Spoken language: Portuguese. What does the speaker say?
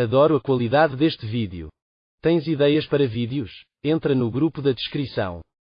Adoro a qualidade deste vídeo. Tens ideias para vídeos? Entra no grupo da descrição.